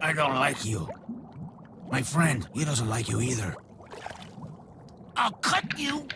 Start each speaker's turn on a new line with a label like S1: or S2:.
S1: I don't like you. My friend, he doesn't like you either. I'll cut you